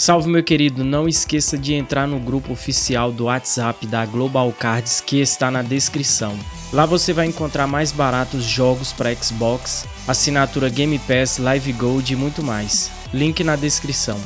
Salve meu querido, não esqueça de entrar no grupo oficial do WhatsApp da Global Cards que está na descrição. Lá você vai encontrar mais baratos jogos para Xbox, assinatura Game Pass, Live Gold e muito mais. Link na descrição.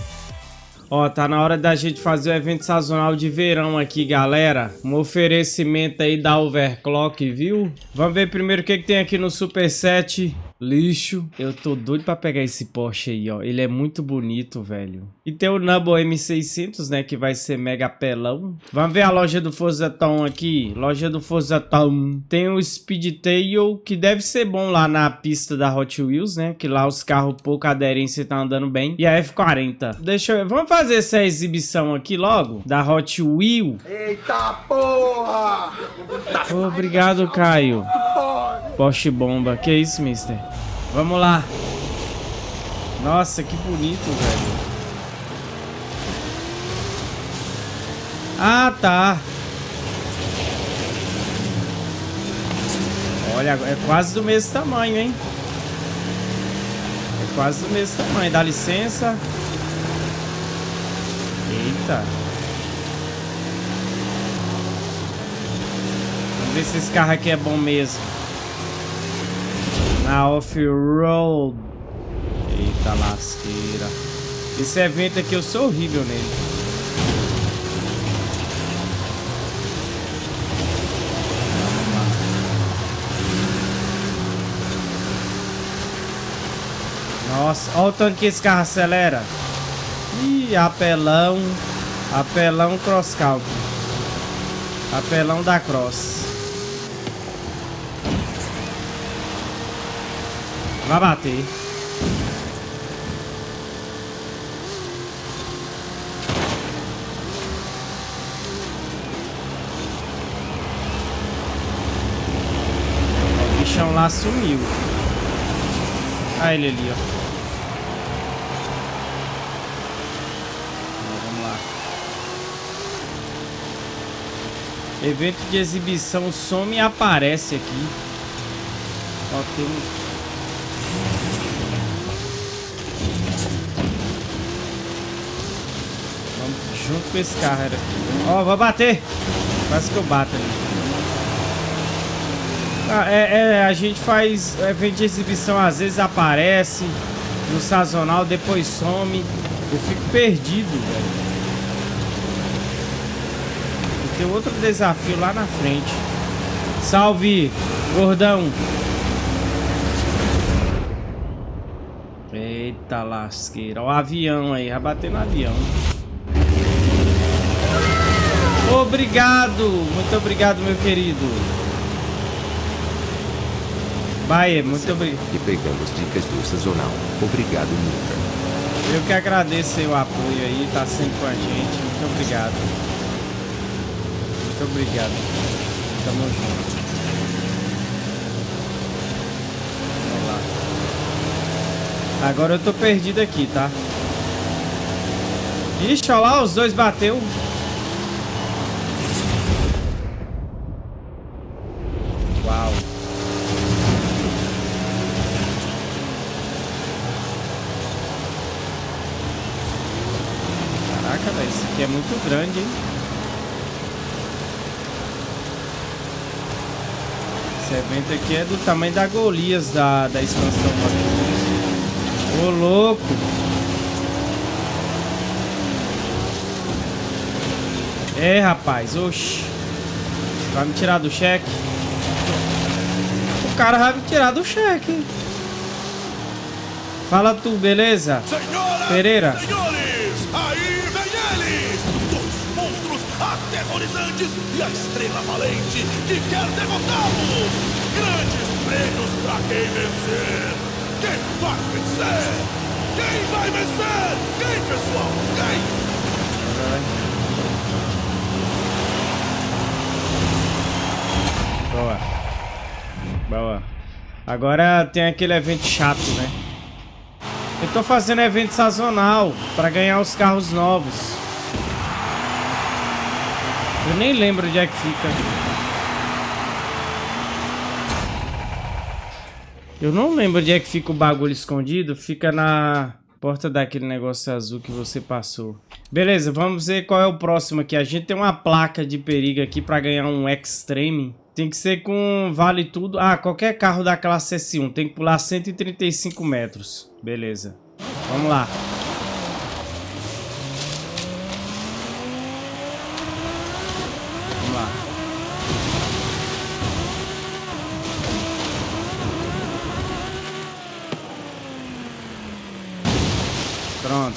Ó, tá na hora da gente fazer o evento sazonal de verão aqui, galera. Um oferecimento aí da Overclock, viu? Vamos ver primeiro o que, que tem aqui no Super Set. Lixo. Eu tô doido pra pegar esse Porsche aí, ó. Ele é muito bonito, velho. E tem o Numble M600, né? Que vai ser mega pelão. Vamos ver a loja do Forza Town aqui. Loja do Forza Town. Tem o Speedtail, que deve ser bom lá na pista da Hot Wheels, né? Que lá os carros pouca aderência tá andando bem. E a F40. Deixa eu... Vamos fazer essa exibição aqui logo? Da Hot Wheels. Eita porra! Obrigado, Caio. Porsche bomba. Que isso, mister? Vamos lá. Nossa, que bonito, velho. Ah, tá. Olha, é quase do mesmo tamanho, hein? É quase do mesmo tamanho. Dá licença. Eita. Vamos ver se esse carro aqui é bom mesmo. Na off-road. Eita lasqueira. Esse evento aqui eu sou horrível nele. Nossa, olha o tanto que esse carro acelera. Ih, apelão. Apelão cross country. Apelão da cross. Vai bater. O bichão lá sumiu. Olha ele ali, ó. Evento de exibição some e aparece aqui. Ó, tem um com esse carro. Era. Ó, vou bater. Quase que eu bato ali. Ah, é, é, a gente faz evento de exibição, às vezes aparece no sazonal, depois some. Eu fico perdido, velho. Tem outro desafio lá na frente. Salve, gordão. Eita lasqueira. O avião aí, vai bater no avião. Obrigado, muito obrigado, meu querido. Baie, muito obrigado. E pegamos dicas do sazonal. Obrigado, Nuca. Eu que agradeço o apoio aí, tá sempre com a gente. Muito obrigado. Muito obrigado. Tamo junto. Vamos lá. Agora eu tô perdido aqui, tá? Ixi, olha lá, os dois bateu. é muito grande, hein? Esse evento aqui é do tamanho da Golias da, da expansão Ô, louco! É, rapaz, oxi. Vai me tirar do cheque? O cara vai me tirar do cheque. Fala tu, beleza? Senhoras, Pereira. Senhores, aterrorizantes e a estrela valente que quer derrotá-los. Grandes prêmios para quem vencer. Quem vai vencer? Quem vai vencer? Quem, pessoal? Quem? Boa. Boa. Agora tem aquele evento chato, né? Eu tô fazendo evento sazonal para ganhar os carros novos. Eu nem lembro onde é que fica. Eu não lembro onde é que fica o bagulho escondido. Fica na... Porta daquele negócio azul que você passou. Beleza, vamos ver qual é o próximo aqui. A gente tem uma placa de perigo aqui para ganhar um Extreme. Tem que ser com vale tudo. Ah, qualquer carro da classe S1. Tem que pular 135 metros. Beleza. Vamos lá. Pronto.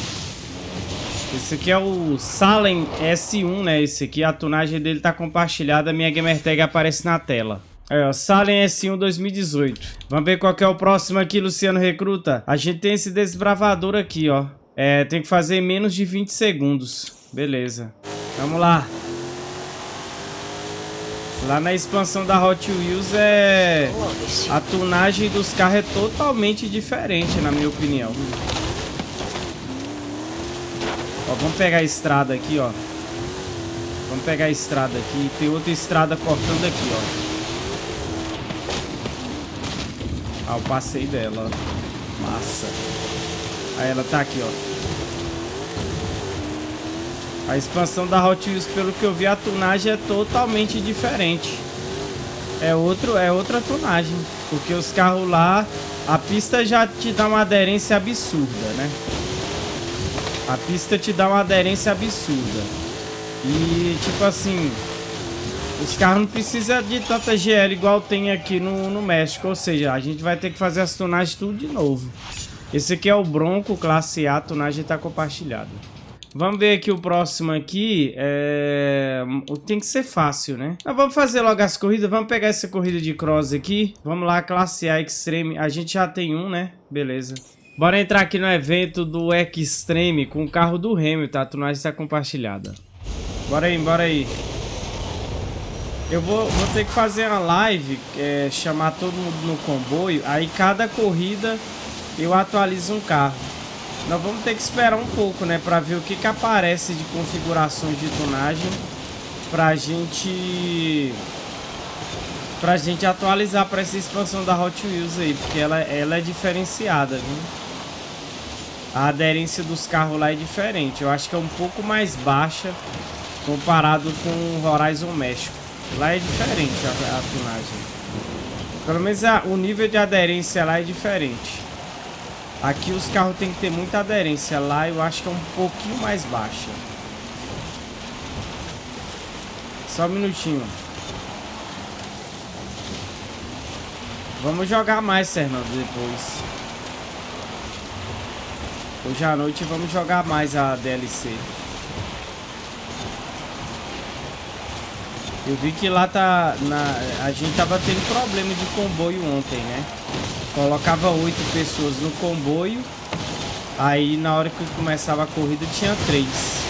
Esse aqui é o Salem S1, né? Esse aqui, a tunagem dele tá compartilhada, minha gamertag aparece na tela. Aí, ó, Salem S1 2018. Vamos ver qual é o próximo aqui, Luciano Recruta. A gente tem esse desbravador aqui, ó. É, tem que fazer menos de 20 segundos. Beleza. Vamos lá. Lá na expansão da Hot Wheels é... A tunagem dos carros é totalmente diferente, na minha opinião. Vamos pegar a estrada aqui, ó. Vamos pegar a estrada aqui. Tem outra estrada cortando aqui, ó. Ah, eu passei dela, ó. Massa. Aí ela tá aqui, ó. A expansão da Hot Wheels, pelo que eu vi, a tunagem é totalmente diferente. É, outro, é outra tunagem. Porque os carros lá, a pista já te dá uma aderência absurda, né? A pista te dá uma aderência absurda. E, tipo assim, os carros não precisam de tanta GL igual tem aqui no, no México. Ou seja, a gente vai ter que fazer as tunagens tudo de novo. Esse aqui é o Bronco Classe A, a tunagem está compartilhada. Vamos ver aqui o próximo aqui. É... Tem que ser fácil, né? Mas vamos fazer logo as corridas. Vamos pegar essa corrida de cross aqui. Vamos lá, Classe A Extreme. A gente já tem um, né? Beleza. Bora entrar aqui no evento do Extreme com o carro do Hamilton. A tunagem está compartilhada. Bora aí, bora aí. Eu vou, vou ter que fazer uma live, é, chamar todo mundo no comboio. Aí cada corrida eu atualizo um carro. Nós vamos ter que esperar um pouco, né? Pra ver o que que aparece de configurações de tunagem. Pra gente... Pra gente atualizar pra essa expansão da Hot Wheels aí. Porque ela, ela é diferenciada, viu? A aderência dos carros lá é diferente. Eu acho que é um pouco mais baixa comparado com o Horizon México. Lá é diferente a, a tunagem. Pelo menos a, o nível de aderência lá é diferente. Aqui os carros tem que ter muita aderência. Lá eu acho que é um pouquinho mais baixa. Só um minutinho. Vamos jogar mais, Fernando, depois. Hoje à noite vamos jogar mais a DLC. Eu vi que lá tá... Na, a gente tava tendo problema de comboio ontem, né? Colocava oito pessoas no comboio. Aí na hora que começava a corrida tinha três.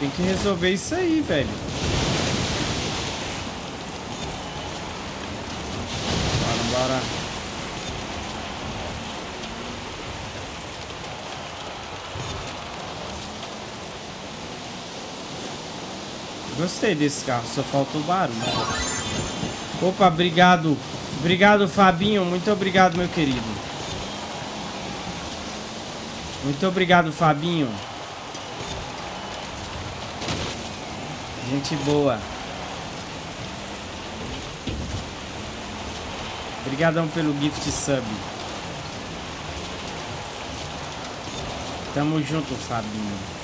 Tem que resolver isso aí, velho. Bora, bora. Gostei desse carro, só falta o barulho. Opa, obrigado. Obrigado, Fabinho. Muito obrigado, meu querido. Muito obrigado, Fabinho. Gente boa. Obrigadão pelo gift sub. Tamo junto, Fabinho.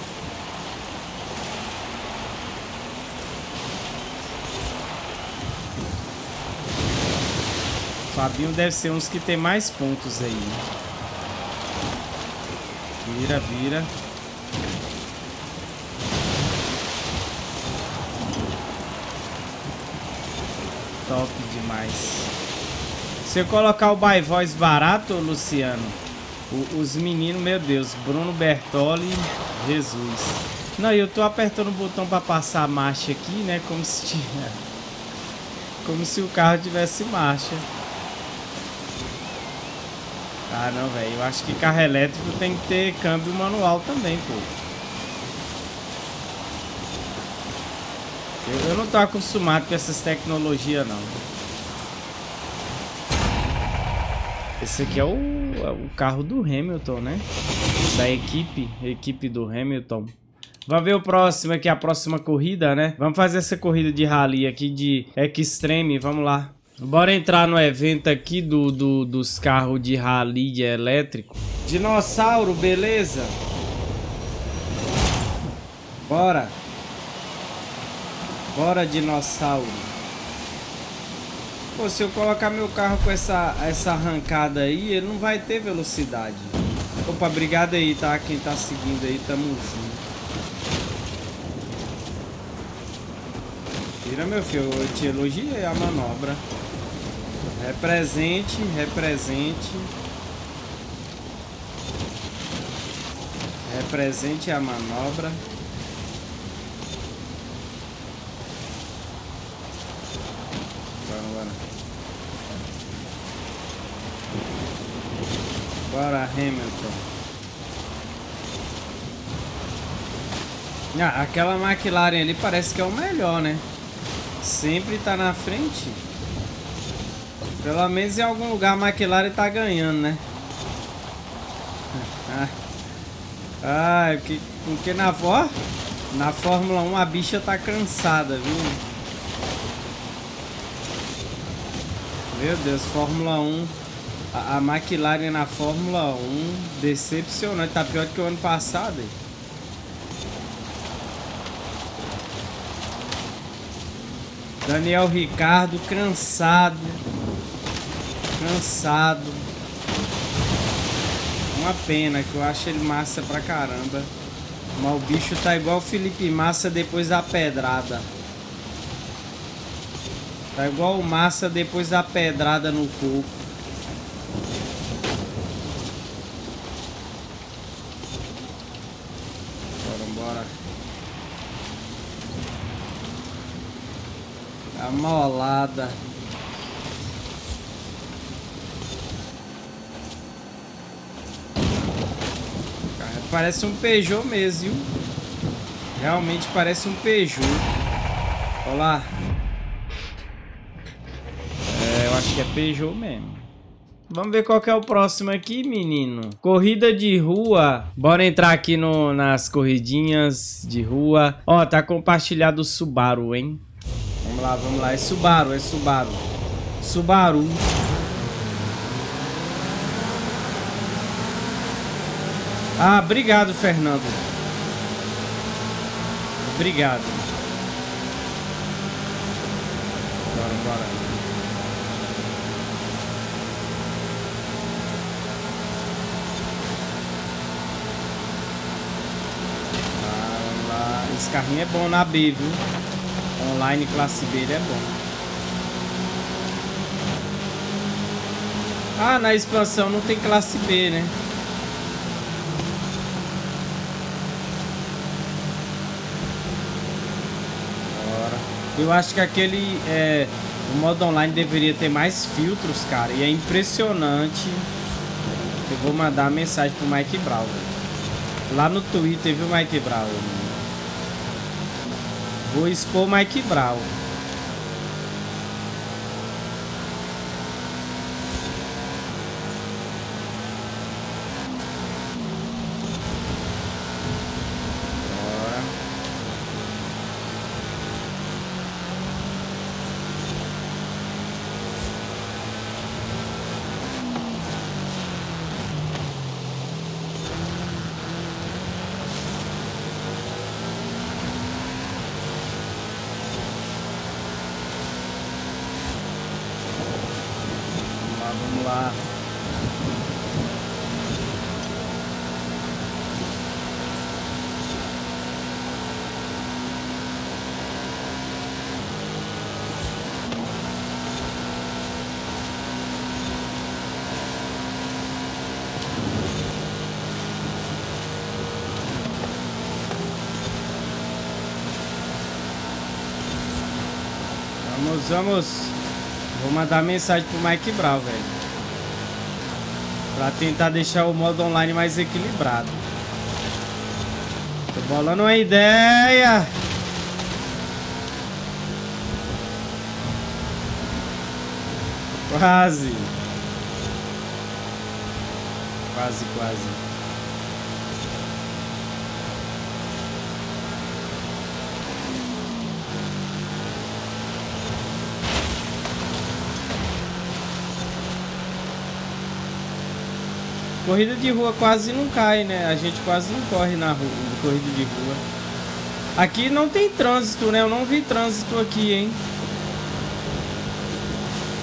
Fabinho deve ser uns que tem mais pontos aí. Vira, vira. Top demais. Se eu colocar o by voice barato, Luciano, os meninos, meu Deus, Bruno Bertoli, Jesus. Não, eu tô apertando o botão para passar a marcha aqui, né? Como se tinha, como se o carro tivesse marcha. Ah, não, velho. Eu acho que carro elétrico tem que ter câmbio manual também, pô. Eu, eu não tô acostumado com essas tecnologias, não. Esse aqui é o, o carro do Hamilton, né? Da equipe, equipe do Hamilton. Vamos ver o próximo aqui, a próxima corrida, né? Vamos fazer essa corrida de rally aqui de Extreme, vamos lá. Bora entrar no evento aqui do, do dos carros de rally de elétrico. Dinossauro, beleza? Bora. Bora, dinossauro. Pô, se eu colocar meu carro com essa, essa arrancada aí, ele não vai ter velocidade. Opa, obrigado aí, tá? Quem tá seguindo aí, tamo junto. Tira, meu filho, eu te elogiei a manobra. Represente, represente. Represente a manobra. Bora, Hamilton. Ah, aquela McLaren ali parece que é o melhor, né? Sempre tá na frente. Pelo menos em algum lugar a McLaren tá ganhando, né? Ah, que, porque na, ó, na Fórmula 1 a bicha tá cansada, viu? Meu Deus, Fórmula 1 a, a McLaren na Fórmula 1 decepcionante, tá pior que o ano passado. Hein? Daniel Ricardo cansado. Cansado. Uma pena que eu acho ele massa pra caramba. Mas o bicho tá igual o Felipe Massa depois da pedrada. Tá igual o Massa depois da pedrada no corpo. Molada. Parece um Peugeot mesmo, viu? Realmente parece um Peugeot. Olha lá. É, eu acho que é Peugeot mesmo. Vamos ver qual que é o próximo aqui, menino. Corrida de rua. Bora entrar aqui no, nas corridinhas de rua. Ó, tá compartilhado o Subaru, hein? Vamos lá, vamos lá. É Subaru, é Subaru. Subaru. Ah, obrigado, Fernando. Obrigado. Bora, bora. Esse carrinho é bom na B, viu? Online classe B ele é bom. Ah, na expansão não tem classe B, né? Bora. Eu acho que aquele... É, o modo online deveria ter mais filtros, cara. E é impressionante. Eu vou mandar mensagem pro Mike Brown. Lá no Twitter, viu, Mike Brown? Vou expor Mike Brown. Vamos, vamos. Vou mandar mensagem pro Mike Brown, velho. Pra tentar deixar o modo online mais equilibrado. Tô bolando uma ideia. Quase. Quase, quase. Corrida de rua quase não cai, né? A gente quase não corre na rua, corrida de rua. Aqui não tem trânsito, né? Eu não vi trânsito aqui, hein?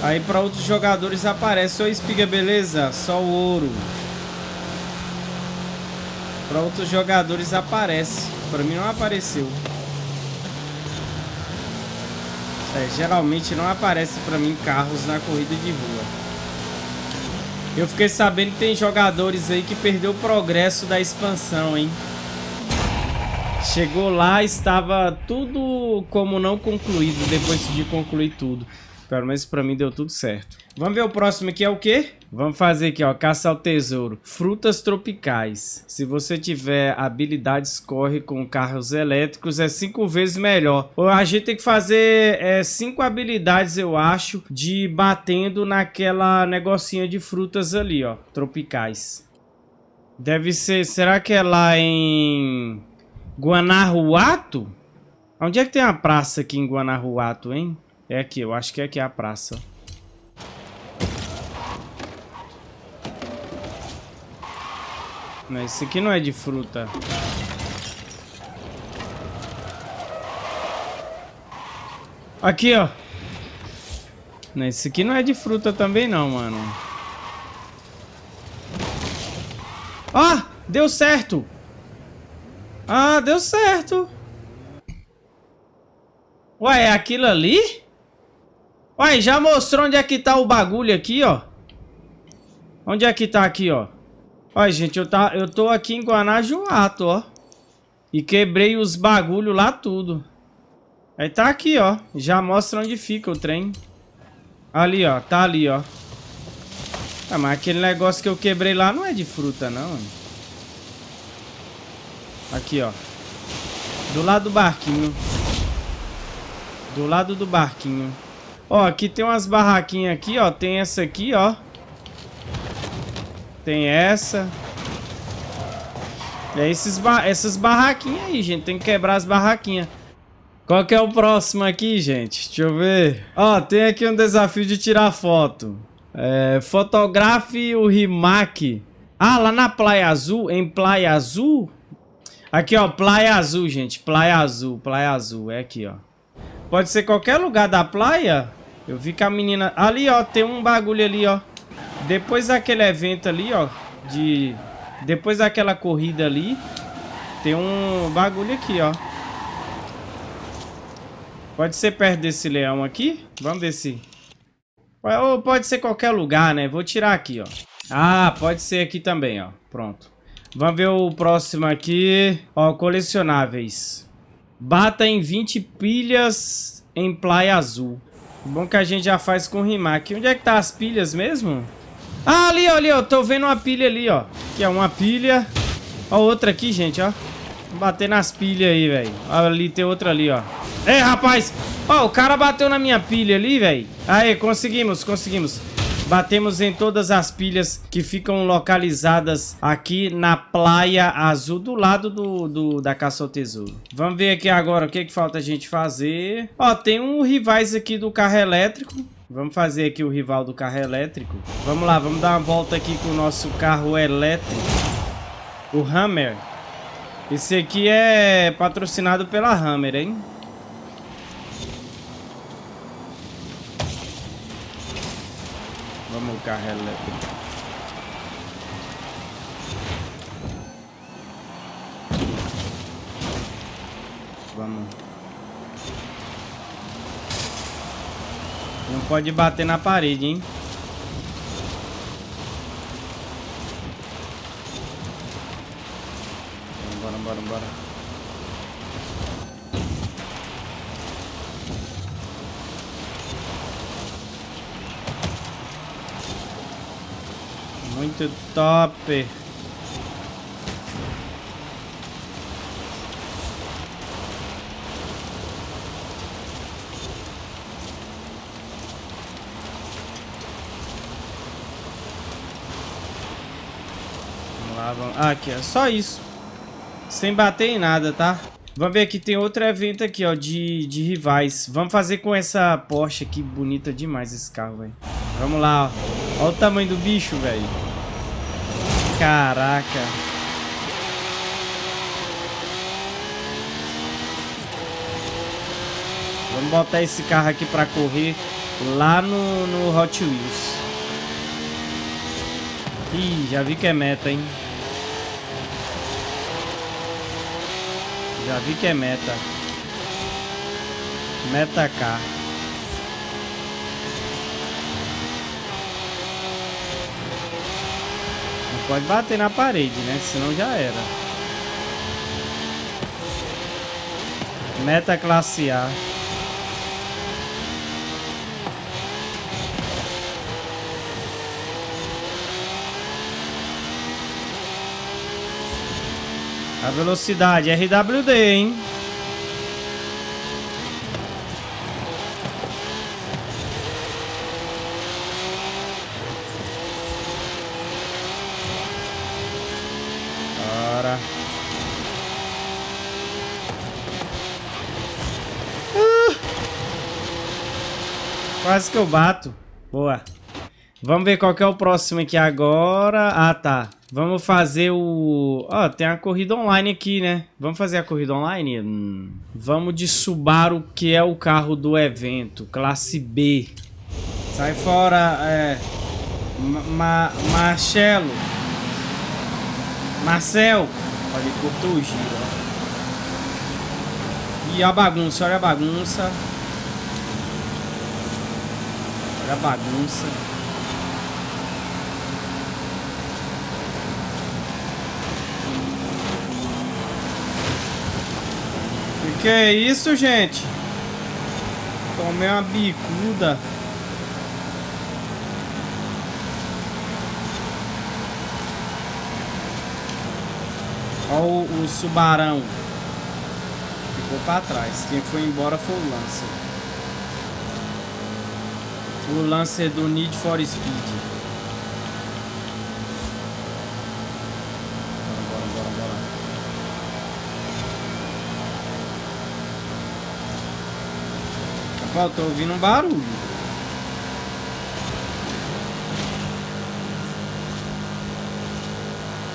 Aí para outros jogadores aparece. Oi, espiga, beleza? Só o ouro. Para outros jogadores aparece. Para mim não apareceu. É, geralmente não aparece para mim carros na corrida de rua. Eu fiquei sabendo que tem jogadores aí que perdeu o progresso da expansão, hein? Chegou lá, estava tudo como não concluído depois de concluir tudo. Pelo menos pra mim deu tudo certo. Vamos ver o próximo aqui é o quê? Vamos fazer aqui, ó, caça ao tesouro. Frutas tropicais. Se você tiver habilidades, corre com carros elétricos, é cinco vezes melhor. A gente tem que fazer é, cinco habilidades, eu acho, de batendo naquela negocinha de frutas ali, ó, tropicais. Deve ser, será que é lá em Guanajuato? Onde é que tem a praça aqui em Guanajuato, hein? É aqui, eu acho que é aqui a praça. Não, esse aqui não é de fruta. Aqui, ó. Não, esse aqui não é de fruta também não, mano. Ah, deu certo. Ah, deu certo. Ué, é aquilo ali? Uai, já mostrou onde é que tá o bagulho aqui, ó. Onde é que tá aqui, ó? Olha, gente, eu, tá, eu tô aqui em Guanajuato, ó. E quebrei os bagulho lá tudo. Aí tá aqui, ó. Já mostra onde fica o trem. Ali, ó. Tá ali, ó. Ah, mas aquele negócio que eu quebrei lá não é de fruta, não. Aqui, ó. Do lado do barquinho. Do lado do barquinho. Ó, aqui tem umas barraquinhas aqui, ó. Tem essa aqui, ó. Tem essa. É esses ba essas barraquinhas aí, gente. Tem que quebrar as barraquinhas. Qual que é o próximo aqui, gente? Deixa eu ver. Ó, tem aqui um desafio de tirar foto. É, fotografe o Rimac. Ah, lá na Praia Azul, em Praia Azul. Aqui, ó, Praia Azul, gente. Praia Azul, Praia Azul. É aqui, ó. Pode ser qualquer lugar da praia. Eu vi que a menina... Ali, ó, tem um bagulho ali, ó. Depois daquele evento ali, ó, de... Depois daquela corrida ali, tem um bagulho aqui, ó. Pode ser perto desse leão aqui? Vamos ver se... Ou pode ser qualquer lugar, né? Vou tirar aqui, ó. Ah, pode ser aqui também, ó. Pronto. Vamos ver o próximo aqui. Ó, colecionáveis. Bata em 20 pilhas em Praia Azul. Bom que a gente já faz com Rimac. Onde é que tá as pilhas mesmo? Ah, ali, ó, ali, ó. Tô vendo uma pilha ali, ó. Que é uma pilha. Ó, outra aqui, gente, ó. Bater nas pilhas aí, velho. Ali tem outra ali, ó. Ei, rapaz! Ó, o cara bateu na minha pilha ali, velho. Aí, conseguimos, conseguimos. Batemos em todas as pilhas que ficam localizadas aqui na Praia Azul, do lado do, do da Caça ao Tesouro. Vamos ver aqui agora o que, que falta a gente fazer. Ó, tem um rivais aqui do carro elétrico. Vamos fazer aqui o rival do carro elétrico. Vamos lá, vamos dar uma volta aqui com o nosso carro elétrico. O Hammer. Esse aqui é patrocinado pela Hammer, hein? Vamos o carro elétrico. Vamos. Não pode bater na parede, hein? Bora, bora, bora. Muito top. Vamos... ah, aqui, ó. Só isso. Sem bater em nada, tá? Vamos ver aqui, tem outro evento aqui, ó, de, de rivais. Vamos fazer com essa Porsche aqui, bonita demais esse carro, velho. Vamos lá, ó. Olha o tamanho do bicho, velho. Caraca. Vamos botar esse carro aqui pra correr lá no, no Hot Wheels. Ih, já vi que é meta, hein? Já vi que é meta. Meta K. pode bater na parede, né? Senão já era. Meta classe A. A velocidade RWD, hein? Bora. Uh! Quase que eu bato. Boa. Vamos ver qual que é o próximo aqui agora. Ah, tá. Vamos fazer o... Ó, oh, tem a corrida online aqui, né? Vamos fazer a corrida online? Hum. Vamos de Subaru, que é o carro do evento. Classe B. Sai fora, é... Ma Marcelo. Marcel. Olha, ele cortou o giro, ó. E a bagunça, olha a bagunça. Olha a bagunça. Que é isso, gente? Tomei uma bicuda. Olha o, o Subarão. Ficou pra trás. Quem foi embora foi o Lancer. O Lancer do Need for Speed. Ó, tô ouvindo um barulho.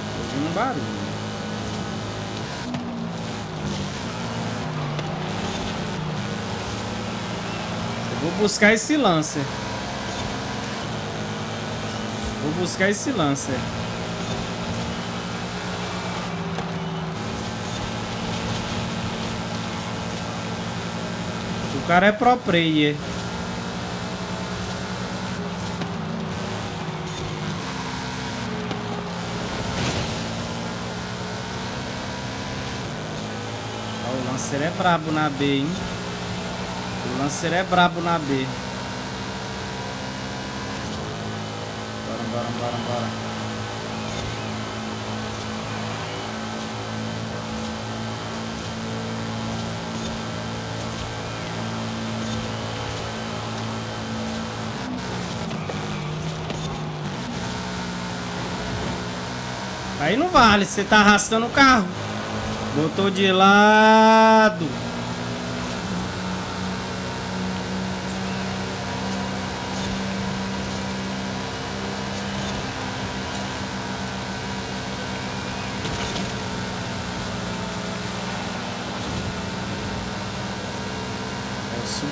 Tô ouvindo um barulho. Vou buscar esse Lancer. Vou buscar esse Lancer. O cara é pro player. o Lancer é brabo na B, hein? O Lancer é brabo na B. Bora, bora. Aí não vale, você tá arrastando o carro. Botou de lado.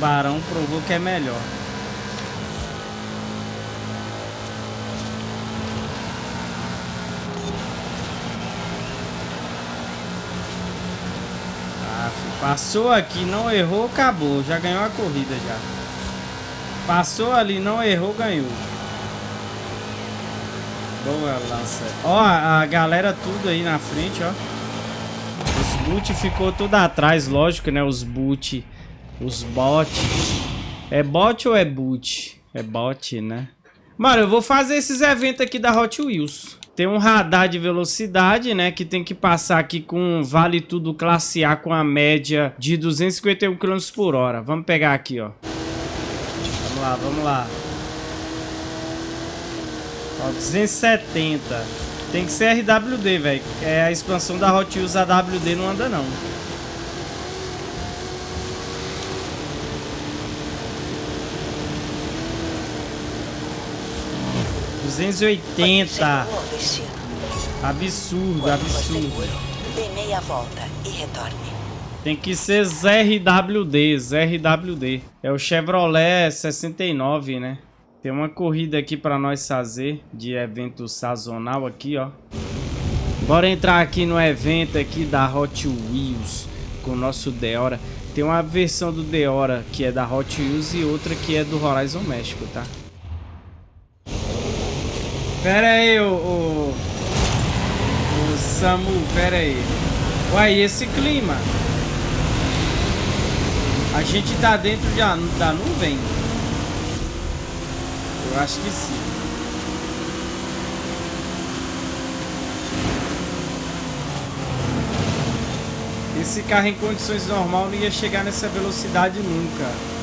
O Subarão provou que é melhor. Passou aqui, não errou, acabou. Já ganhou a corrida já. Passou ali, não errou, ganhou. Boa, lança. Ó, a galera tudo aí na frente, ó. Os boot ficou tudo atrás, lógico, né? Os boot, os bot. É bot ou é boot? É bot, né? Mano, eu vou fazer esses eventos aqui da Hot Wheels. Tem um radar de velocidade, né? Que tem que passar aqui com vale tudo classe A com a média de 251 km por hora. Vamos pegar aqui, ó. Vamos lá, vamos lá. Ó, 270. Tem que ser RWD, velho. É a expansão da Hot Wheels AWD não anda não. Duzentos e oitenta. Absurdo, absurdo. Dê meia volta e retorne. Tem que ser ZRWD, ZRWD. É o Chevrolet 69, né? Tem uma corrida aqui pra nós fazer de evento sazonal aqui, ó. Bora entrar aqui no evento aqui da Hot Wheels com o nosso Deora. Tem uma versão do Deora que é da Hot Wheels e outra que é do Horizon México, tá? Pera aí, o, o, o Samu, pera aí. Uai, esse clima? A gente tá dentro da, da nuvem? Eu acho que sim. Esse carro em condições normais não ia chegar nessa velocidade nunca.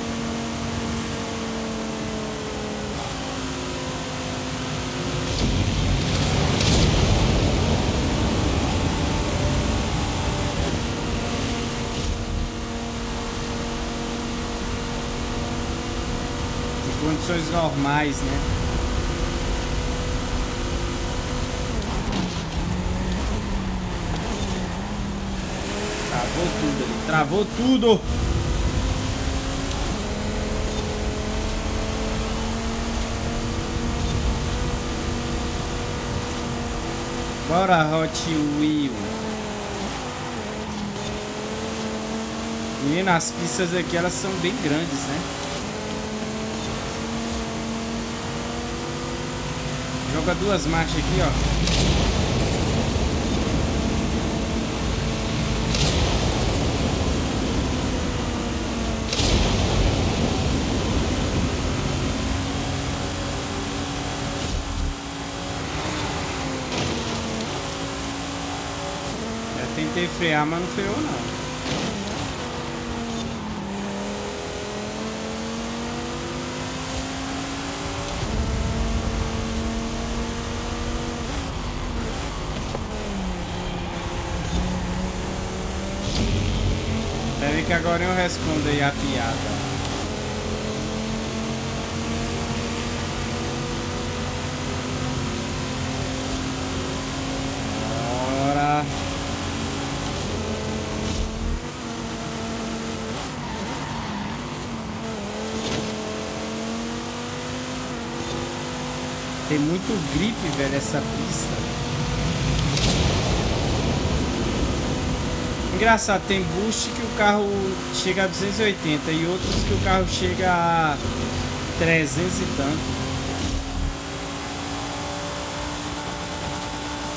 Condições normais, né? Travou tudo ali, travou tudo! Bora, Hot Wheel. Menina, as pistas aqui elas são bem grandes, né? Joga duas marchas aqui, ó. Tentei frear, mas não freou não. Que agora eu respondo aí a piada. Tem muito gripe, velho, essa pista. Engraçado, tem boost que o carro chega a 280 e outros que o carro chega a 300 e tanto.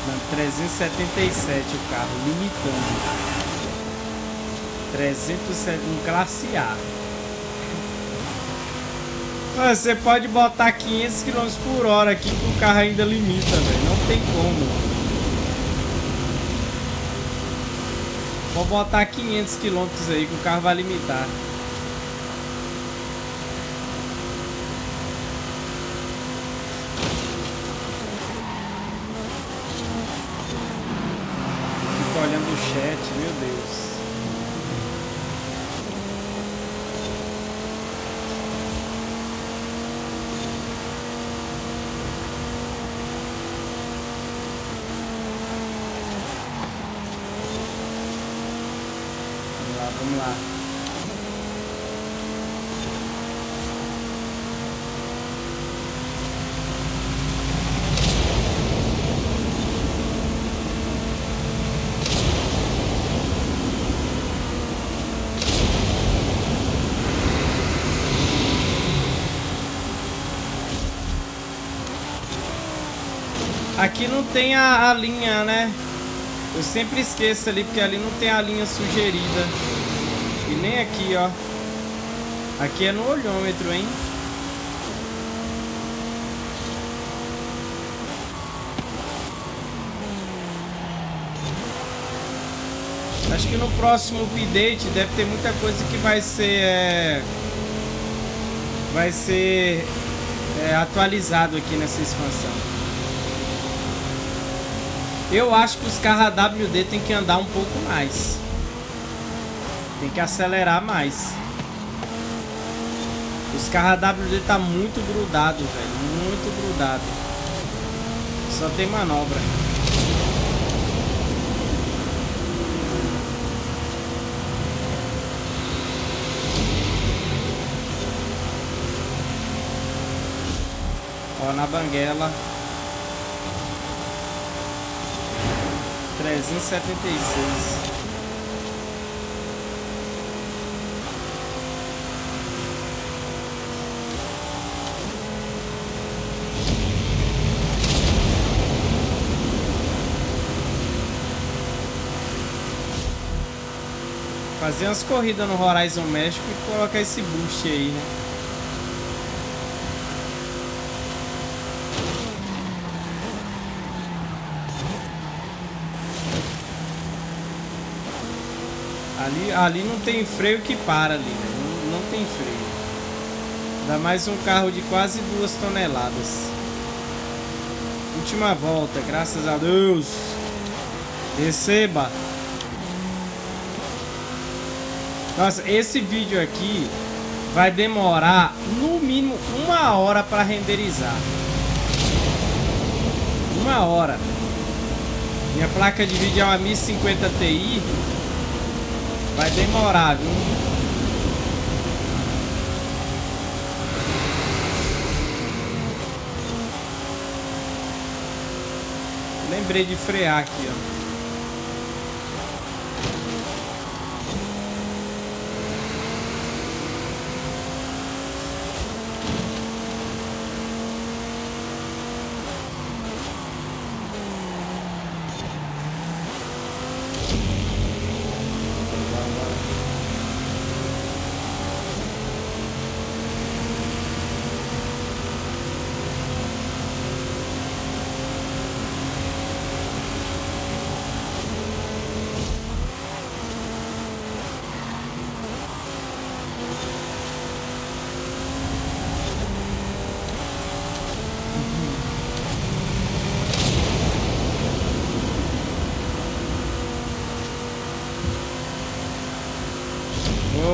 Não, 377 o carro, limitando. 307, um classe A. Você pode botar 500 km por hora aqui que o carro ainda limita, velho. Não tem como. Vou botar 500 km aí que o carro vai limitar. Fico olhando o chat, meu Deus. Vamos lá. Aqui não tem a, a linha, né? Eu sempre esqueço ali, porque ali não tem a linha sugerida. Nem aqui, ó. Aqui é no olhômetro, hein? Acho que no próximo update deve ter muita coisa que vai ser... É... Vai ser é, atualizado aqui nessa expansão. Eu acho que os carros AWD tem que andar um pouco mais. Tem que acelerar mais. Os carros AWD tá muito grudado, velho. Muito grudado. Só tem manobra. Ó, na banguela. 376. Fazer umas corridas no Horizon México e colocar esse boost aí, né? Ali, ali não tem freio que para ali, né? não, não tem freio. Dá mais um carro de quase duas toneladas. Última volta, graças a Deus. Receba. Nossa, esse vídeo aqui vai demorar no mínimo uma hora para renderizar. Uma hora. Minha placa de vídeo é uma 1050 Ti. Vai demorar, viu? Lembrei de frear aqui, ó.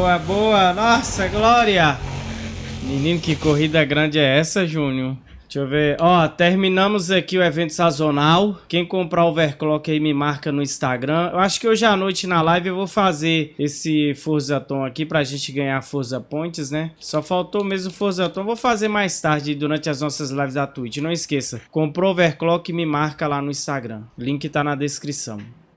Boa, boa. Nossa, Glória. Menino, que corrida grande é essa, Júnior? Deixa eu ver. Ó, terminamos aqui o evento sazonal. Quem comprar overclock aí me marca no Instagram. Eu acho que hoje à noite na live eu vou fazer esse Forza Tom aqui pra gente ganhar Forza Points, né? Só faltou mesmo Forza Tom. Vou fazer mais tarde durante as nossas lives da Twitch. Não esqueça, comprou overclock me marca lá no Instagram. Link tá na descrição.